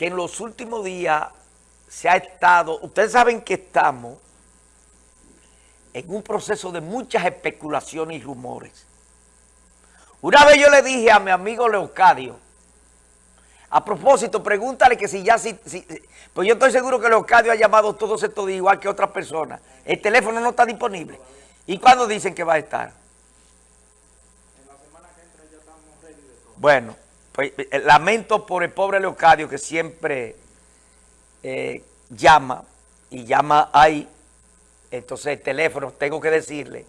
que en los últimos días se ha estado, ustedes saben que estamos en un proceso de muchas especulaciones y rumores. Una vez yo le dije a mi amigo Leocadio, a propósito, pregúntale que si ya, si, pues yo estoy seguro que Leocadio ha llamado todos estos días igual que otras personas. El teléfono no está disponible. ¿Y cuándo dicen que va a estar? En la semana que entra ya estamos ready de todo. Bueno, pues eh, lamento por el pobre Leocadio que siempre eh, llama y llama ahí. Entonces el teléfono, tengo que decirle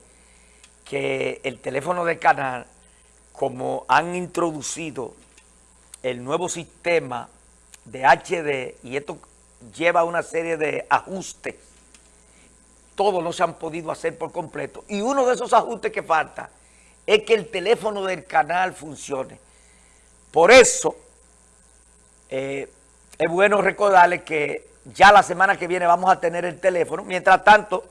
que el teléfono del canal, como han introducido el nuevo sistema de HD y esto lleva una serie de ajustes, todos no se han podido hacer por completo. Y uno de esos ajustes que falta es que el teléfono del canal funcione. Por eso eh, es bueno recordarles que ya la semana que viene vamos a tener el teléfono. Mientras tanto,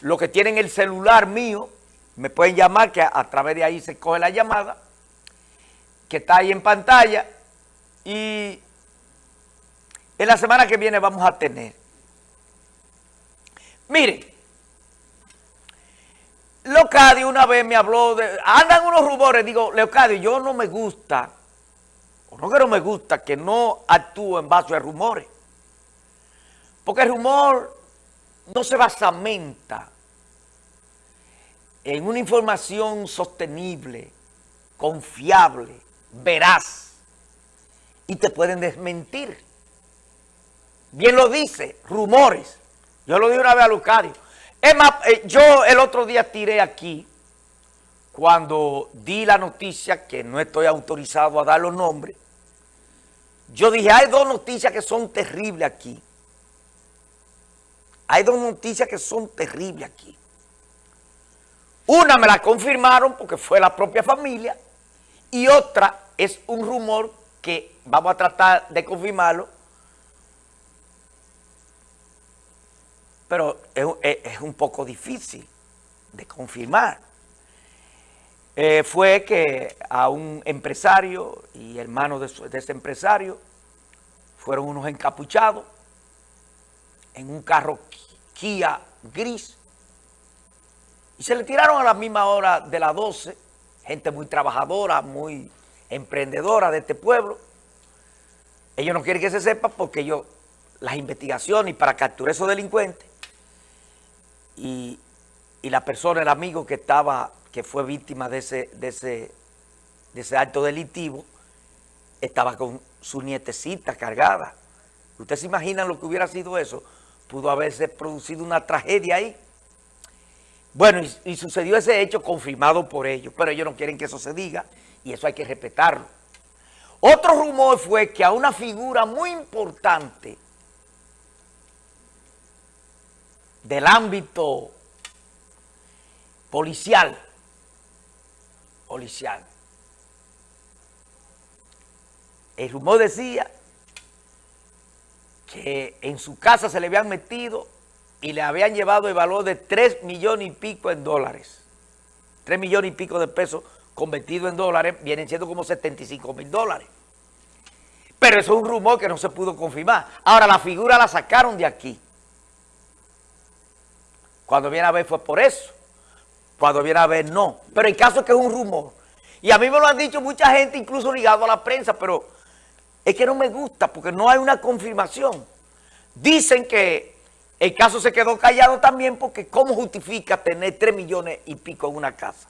los que tienen el celular mío, me pueden llamar, que a, través de ahí se coge la llamada, que está ahí en pantalla. Y en la semana que viene vamos a tener. Miren, Leocadio una vez me habló de... Andan unos rumores, digo, Leocadio, yo no me gusta, no que no me gusta, que no actúe en base a rumores. Porque el rumor no se basamenta en una información sostenible, confiable, veraz, y te pueden desmentir. Bien lo dice, rumores. Yo lo dije una vez a Lucario. Es más, eh, yo el otro día tiré aquí, cuando di la noticia, que no estoy autorizado a dar los nombres, yo dije, hay dos noticias que son terribles aquí. Hay dos noticias que son terribles aquí. Una me la confirmaron porque fue la propia familia y otra es un rumor que vamos a tratar de confirmarlo, pero es, un poco difícil de confirmar. Eh, fue que a un empresario y hermanos de, ese empresario fueron unos encapuchados en un carro Kia gris. Y se le tiraron a la misma hora de las 12, gente muy trabajadora, muy emprendedora de este pueblo. Ellos no quieren que se sepa porque ellos, las investigaciones y para capturar esos delincuentes y, la persona, el amigo que estaba, que fue víctima de ese, de ese, de ese acto delictivo, estaba con su nietecita cargada. ¿Ustedes se imaginan lo que hubiera sido eso? Pudo haberse producido una tragedia ahí. Bueno, y, sucedió ese hecho confirmado por ellos, pero ellos no quieren que eso se diga y eso hay que respetarlo. Otro rumor fue que a una figura muy importante del ámbito policial, el rumor decía que en su casa se le habían metido y le habían llevado el valor de 3 millones y pico en dólares. 3 millones y pico de pesos convertido en dólares vienen siendo como 75 mil dólares. Pero eso es un rumor que no se pudo confirmar. Ahora, la figura la sacaron de aquí. Cuando viene a ver fue por eso. Cuando viene a ver no. Pero el caso es que es un rumor. Y a mí me lo han dicho mucha gente, incluso ligado a la prensa, pero es que no me gusta porque no hay una confirmación. Dicen que el caso se quedó callado también porque ¿cómo justifica tener 3 millones y pico en una casa?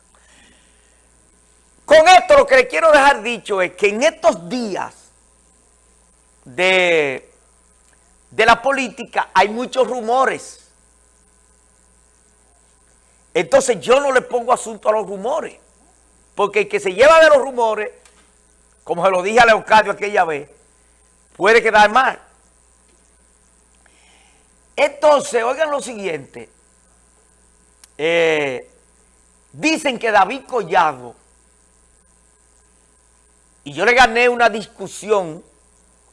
Con esto lo que le quiero dejar dicho es que en estos días de, de la política hay muchos rumores. Entonces yo no le pongo asunto a los rumores, porque el que se lleva de los rumores, como se lo dije a Leocadio aquella vez, puede quedar mal. Entonces, oigan lo siguiente. Eh, dicen que David Collado, y yo le gané una discusión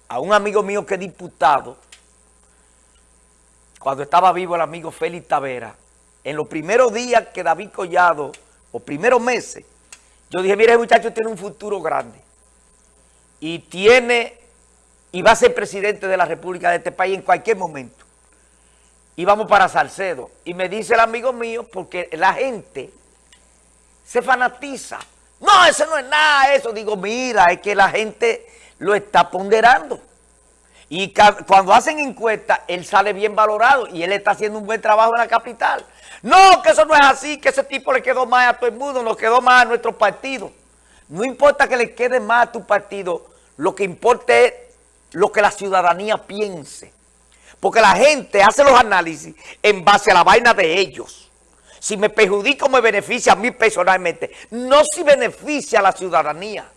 a un amigo mío que es diputado, cuando estaba vivo el amigo Félix Tavera, en los primeros días que David Collado, o primeros meses, yo dije, mire, ese muchacho tiene un futuro grande y tiene y va a ser presidente de la República de este país en cualquier momento. Y vamos para Salcedo. Y me dice el amigo mío, porque la gente se fanatiza. No, eso no es nada, eso. Digo, mira, es que la gente lo está ponderando. Y cuando hacen encuestas, él sale bien valorado y él está haciendo un buen trabajo en la capital. No, que eso no es así, que ese tipo le quedó más a todo el mundo, nos quedó más a nuestro partido. No importa que le quede más a tu partido, lo que importa es lo que la ciudadanía piense. Porque la gente hace los análisis en base a la vaina de ellos. Si me perjudica o me beneficia a mí personalmente. No si beneficia a la ciudadanía.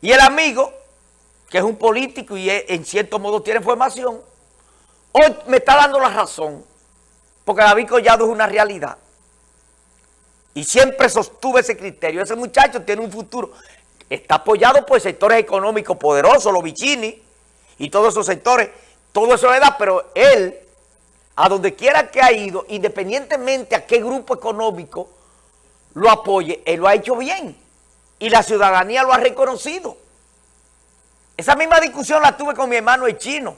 Y el amigo, que es un político y en cierto modo tiene formación, hoy me está dando la razón. Porque David Collado es una realidad. Y siempre sostuve ese criterio. Ese muchacho tiene un futuro. Está apoyado por sectores económicos poderosos, los Vicini y todos esos sectores. Todo eso le da, pero él, a donde quiera que ha ido, independientemente a qué grupo económico lo apoye, él lo ha hecho bien. Y la ciudadanía lo ha reconocido. Esa misma discusión la tuve con mi hermano el chino,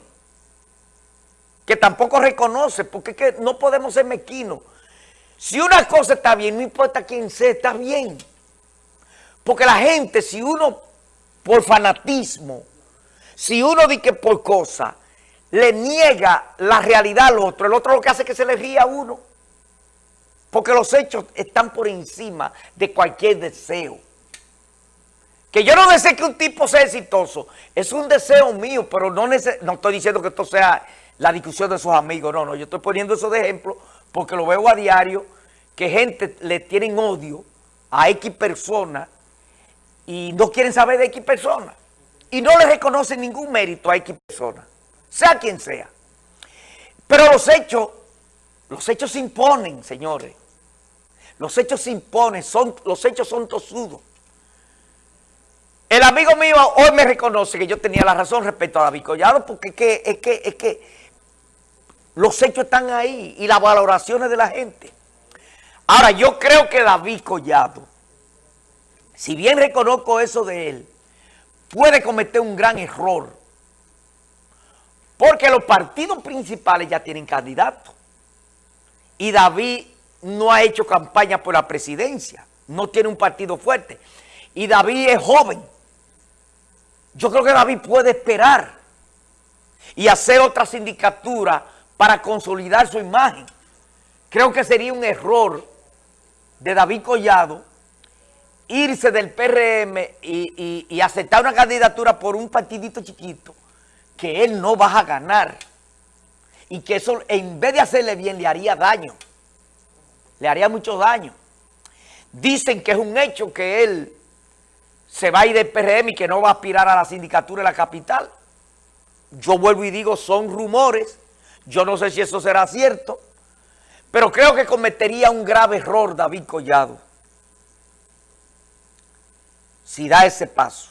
que tampoco reconoce, porque es que no podemos ser mezquinos. Si una cosa está bien, no importa quién sea, está bien. Porque la gente, si uno por fanatismo, si uno dice que por cosa, le niega la realidad al otro, el otro lo que hace es que se le ría a uno. Porque los hechos están por encima de cualquier deseo. Que yo no deseo que un tipo sea exitoso, es un deseo mío, pero no, estoy diciendo que esto sea la discusión de sus amigos, no, no, yo estoy poniendo eso de ejemplo porque lo veo a diario, que gente le tienen odio a X personas y no quieren saber de X personas. Y no le reconocen ningún mérito a X personas, sea quien sea. Pero los hechos, los hechos se imponen, señores. Los hechos se imponen, son, los hechos son tosudos. El amigo mío hoy me reconoce que yo tenía la razón respecto a David Collado, porque es que, es que, es que los hechos están ahí y las valoraciones de la gente. Ahora, yo creo que David Collado, si bien reconozco eso de él, puede cometer un gran error. Porque los partidos principales ya tienen candidatos. Y David no ha hecho campaña por la presidencia. No tiene un partido fuerte. Y David es joven. Yo creo que David puede esperar y hacer otra sindicatura para consolidar su imagen. Creo que sería un error de David Collado irse del PRM y, aceptar una candidatura por un partidito chiquito que él no va a ganar y que eso en vez de hacerle bien le haría daño, le haría mucho daño. Dicen que es un hecho que él se va a ir del PRM y que no va a aspirar a la sindicatura de la capital. Yo vuelvo y digo, son rumores yo no sé si eso será cierto, pero creo que cometería un grave error David Collado si da ese paso.